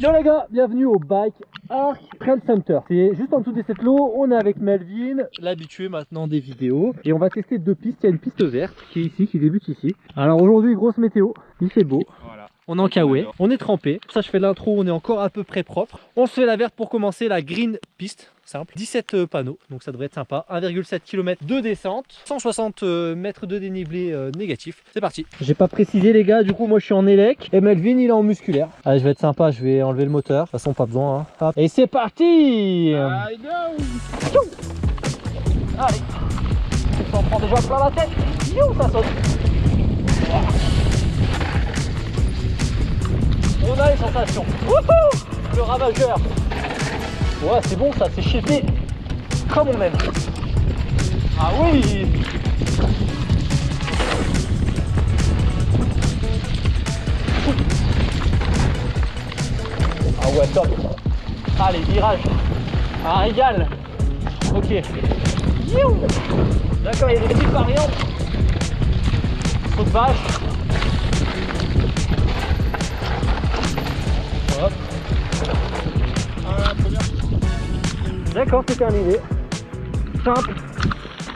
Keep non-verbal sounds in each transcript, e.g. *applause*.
Yo les gars, bienvenue au Bike Arc Trail Center. C'est juste en dessous de cette lot, on est avec Melvin, l'habitué maintenant des vidéos. Et on va tester deux pistes, il y a une piste verte qui est ici, qui débute ici. Alors aujourd'hui, grosse météo, il fait beau. Voilà. On est en kawaii, on est trempé. Pour ça, je fais l'intro, on est encore à peu près propre. On se fait la verte pour commencer, la green piste, simple. 17 euh, panneaux, donc ça devrait être sympa. 1,7 km de descente, 160 euh, mètres de dénivelé euh, négatif. C'est parti. J'ai pas précisé les gars, du coup moi je suis en élec et Melvin il est en musculaire. Allez, je vais être sympa, je vais enlever le moteur. De toute façon, pas besoin. hein. Hop. Et c'est parti Allez Ça en prend déjà plein la tête You, ça saute On a les sensations Wouhou Le ravageur. Ouais, c'est bon ça, c'est chépé Comme on aime. Ah oui Ah ouais, top. Allez, virage Un régal. Ok. D'accord, il y a des petites variantes. Saut de vache. D'accord, c'est terminé. Simple,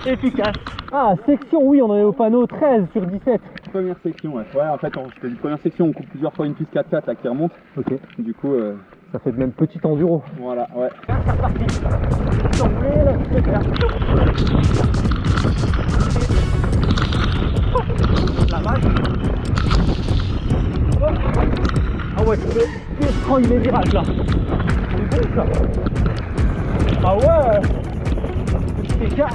efficace. Ah, section, oui, on en est au panneau 13 sur 17. Première section, ouais. Ouais, en fait, on, je te dis première section, on coupe plusieurs fois une piste 4x4 là qui remonte. Ok, Du coup, euh, ça fait de même petit enduro. voilà, ouais. Là. La vache. Ah ouais, tu peux prendre les virages là. C'est bon ça. Ah ouais. Petit écart.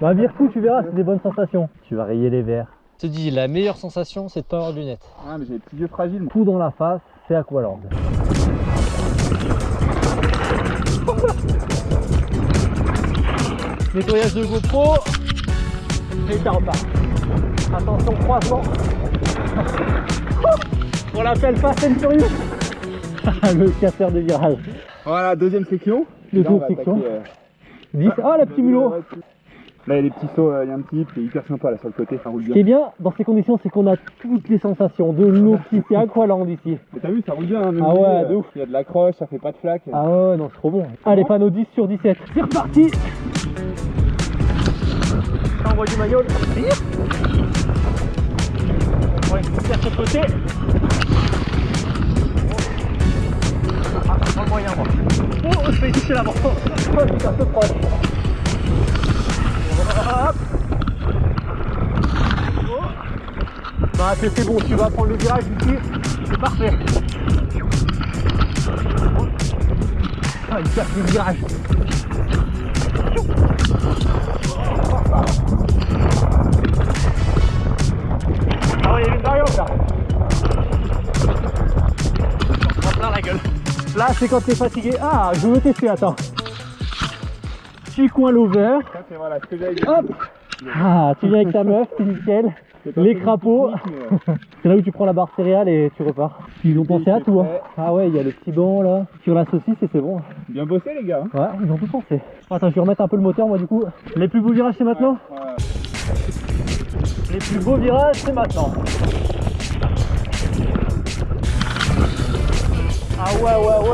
Bah vire tout, tu verras, c'est des bonnes sensations. Tu vas rayer les verres. Je te dis, la meilleure sensation, c'est de pas avoir de lunettes. Ah, mais j'ai les petits yeux fragiles, moi. Coup dans la face, c'est Aqualand. *laughs* Nettoyage de GoPro et ça repart. Attention croissant. *laughs* On l'appelle Fast and Furious. *laughs* Le casseur de virage. Voilà, deuxième section. Deuxième section. euh, 10. Ah, la petite mulot. Là, il y a des petits sauts, euh, il y a un petit qui est hyper sympa là sur le côté, ça roule Ce qui bien. est bien dans ces conditions, c'est qu'on a toutes les sensations de l'eau qui fait Aqualand ici. Mais t'as vu, ça roule bien, hein, même Ah ouais, euh, de ouf. Il y a de l'accroche, ça fait pas de flaque. Ah ouais, non, c'est trop bon. Allez, panneau 10 sur 17. C'est reparti Envoie du maillot. On va aller faire de ce côté. Pas le moyen, moi. Oh, je vais toucher l'avant. Oh, c'est un peu proche. Hop. Oh. Bah, c'est bon, tu vas prendre le virage ici. C'est parfait. Ah, il casse le virage. Ah c'est quand t'es fatigué. Ah, je veux tester, attends. Petit coin lover. Voilà. Hop Ah, tu viens avec ta meuf, c'est nickel. Les crapauds. *laughs* C'est là où tu prends la barre céréales et tu repars. Ils ont pensé à tout. hein. Ah ouais, il y a le petit banc là. Sur la saucisse et c'est bon. Bien bossé, les gars. hein. Ouais, ils ont tout pensé. Attends, je vais remettre un peu le moteur moi du coup. Les plus beaux virages c'est maintenant Ouais. Les plus beaux virages c'est maintenant. Ah ouais, ouais.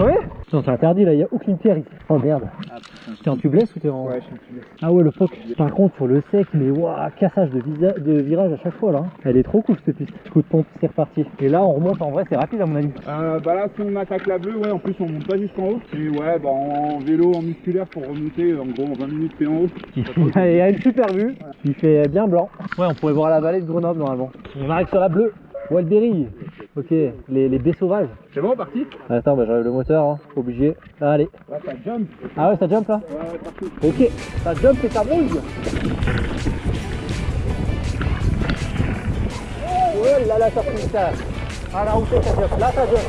Crevé Non, c'est interdit là, il n'y a aucune pierre ici. Oh merde. Ah. T'es en tubeless ou t'es en. Ouais, je suis tubé. Ah ouais, le POC. Par contre, sur le sec, mais waouh, cassage de, visa- de virage à chaque fois là. Elle est trop cool cette piste. Coup de pompe, c'est reparti. Et là, on remonte en vrai, c'est rapide à mon avis. Euh, bah là, si on attaque la bleue, ouais, en plus on monte pas jusqu'en haut. Et ouais, bah en vélo, en musculaire pour remonter, en gros en 20 minutes t'es en haut. Il y a une super vue. Il fait bien blanc. Ouais, on pourrait voir la vallée de Grenoble normalement. On arrive sur la bleue. Wildberry. Ok, les, les baies sauvages. C'est bon, parti Attends, bah j'enlève le moteur, hein. obligé. Allez. Ouais, ça jump. Ah ouais, ça jump là Ouais, ouais, parti. Ok, ça jump et ça bouge. Oh là là, ça pousse ça. Ah là où ça jump? Là ça jump.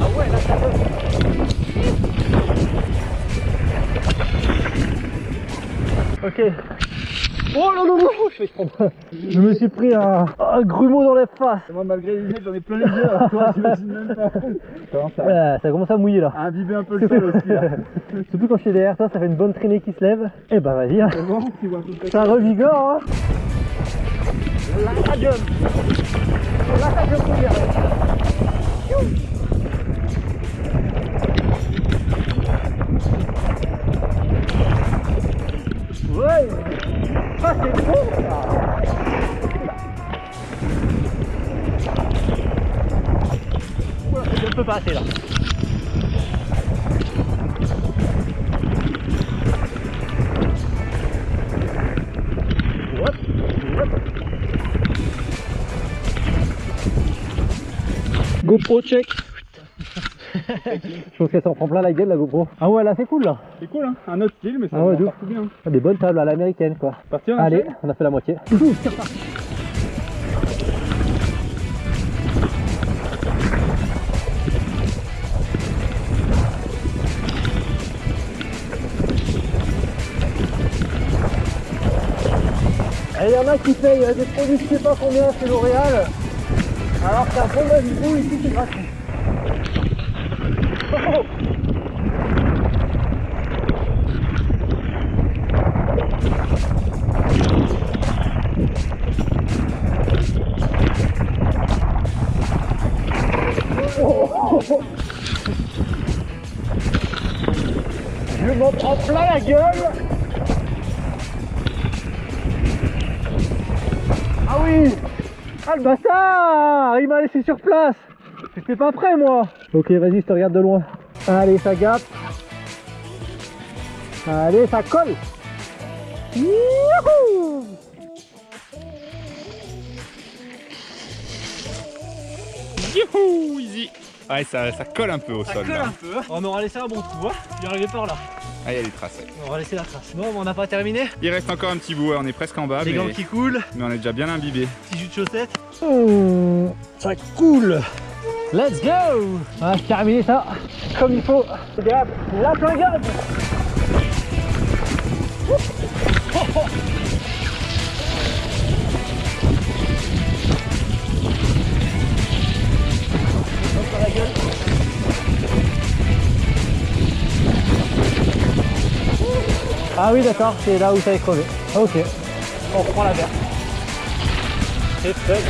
Ah ouais, là ça jump. Ok. Oh non non non, je vais prendre. Je me suis pris un, un grumeau dans les faces. Moi, malgré les lunettes, j'en ai plein les yeux, alors toi, j'imagine même pas. Comment ça Ouais, ça commence à mouiller là. à imbiber un peu le sol aussi, là. *laughs* Surtout quand je suis derrière toi, ça fait une bonne traînée qui se lève. Eh bah vas-y, hein. Bon, ça revigore. Hein. Là. Là jump bien. Ouais. C'est ça. Je ne peux pas passer là. GoPro check. *laughs* *laughs* Je pense qu'elle s'en prend plein la gueule la GoPro. Ah ouais là c'est cool là. C'est cool, hein Un autre style, mais ça Ah ouais, partout bien. Ah, Des bonnes tables à l'américaine quoi. Parti, on Allez, on a fait la moitié. Et il y en a qui payent euh, des produits je sais pas combien chez L'Oréal. Alors qu'un bon Malibu ici c'est gratuit. Plein la gueule Ah oui Ah le bâtard Il m'a laissé sur place J'étais pas prêt moi Ok vas-y je te regarde de loin. Allez ça gâte. Allez ça colle Youhou Youhou, easy Ouais, ça, ça colle un peu au sol, là. peu. On aura laissé un bon trou, hein Il est arrivé par là. Ah, il y a les traces. On va laisser la trace. Bon, on n'a pas terminé. Il reste encore un petit bout, ouais, on est presque en bas, Les mais, gants qui coulent, mais on est déjà bien imbibé. petit jus de chaussettes. Oh, ça coule. Let's go On va terminer ça comme il faut. Regarde, la plingade Ah oui d'accord, c'est là où ça est crevé. Ok, on reprend la verte. C'est fait.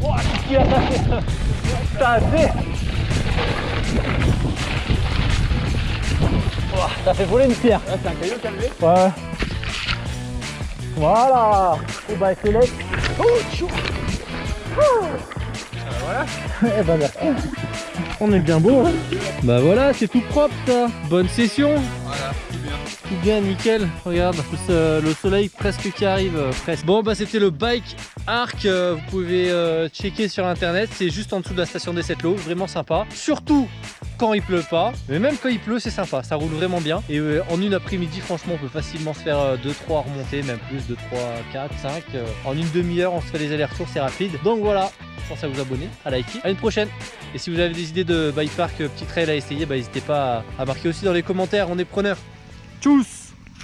Oh, qu'est-ce qu'il a fait *laughs* Ça fait Oh, Ça fait voler une pierre. Ah, c'est un caillou calvé Ouais. Voilà. Bah c'est laisse. Oh, chou. Voilà. *laughs* Eh ben merci. On est bien beau. Hein bah voilà, c'est tout propre ça. Bonne session. Voilà, tout bien. Tout bien, nickel. Regarde, euh, le soleil presque qui arrive. euh, presque. Bon, bah c'était le bike arc. euh, vous pouvez checker sur internet. C'est juste en dessous de la station des Sept Lots. Vraiment sympa. Surtout quand il pleut pas. Mais même quand il pleut, c'est sympa. Ça roule vraiment bien. Et euh, en une après-midi, franchement, on peut facilement se faire 2-3 remontées, même plus, 2, 3, 4, 5. euh, en une demi-heure, on se fait les allers-retours, c'est rapide. Donc voilà. Pensez à vous abonner, à liker. À une prochaine. Et si vous avez des idées de bike park, euh, petit trail à essayer, bah, n'hésitez pas à, à marquer aussi dans les commentaires. On est preneurs. Tchuss